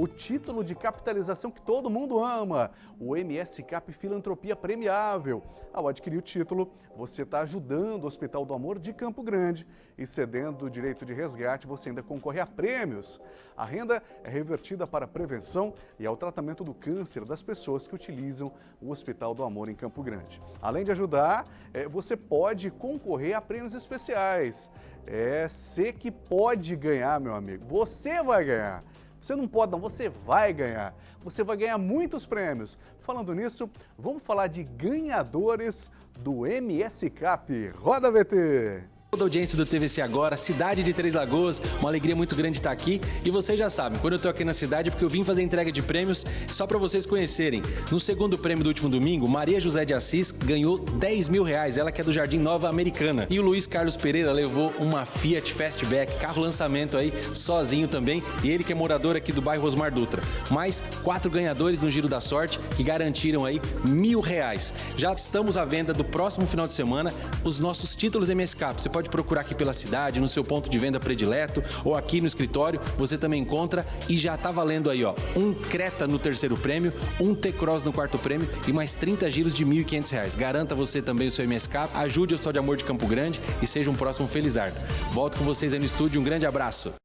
o título de capitalização que todo mundo ama, o MS Cap Filantropia Premiável. Ao adquirir o título, você está ajudando o Hospital do Amor de Campo Grande e cedendo o direito de resgate, você ainda concorre a prêmios. A renda é revertida para a prevenção e ao tratamento do câncer das pessoas que utilizam o Hospital do Amor em Campo Grande. Além de ajudar, eh, você pode concorrer a prêmios especiais. É, você que pode ganhar, meu amigo. Você vai ganhar. Você não pode não, você vai ganhar. Você vai ganhar muitos prêmios. Falando nisso, vamos falar de ganhadores do MS Cap. Roda VT! Toda a audiência do TVC Agora, cidade de Três Lagoas, uma alegria muito grande estar aqui. E vocês já sabem, quando eu estou aqui na cidade é porque eu vim fazer entrega de prêmios, só para vocês conhecerem. No segundo prêmio do último domingo, Maria José de Assis ganhou 10 mil reais, ela que é do Jardim Nova Americana. E o Luiz Carlos Pereira levou uma Fiat Fastback, carro lançamento aí, sozinho também, e ele que é morador aqui do bairro Osmar Dutra. Mais quatro ganhadores no Giro da Sorte que garantiram aí mil reais. Já estamos à venda do próximo final de semana os nossos títulos MSK. Você pode pode procurar aqui pela cidade, no seu ponto de venda predileto ou aqui no escritório, você também encontra e já está valendo aí, ó, um Creta no terceiro prêmio, um T-Cross no quarto prêmio e mais 30 giros de R$ 1.500. Garanta você também o seu MSK, ajude o Hospital de Amor de Campo Grande e seja um próximo Felizardo. Volto com vocês aí no estúdio, um grande abraço.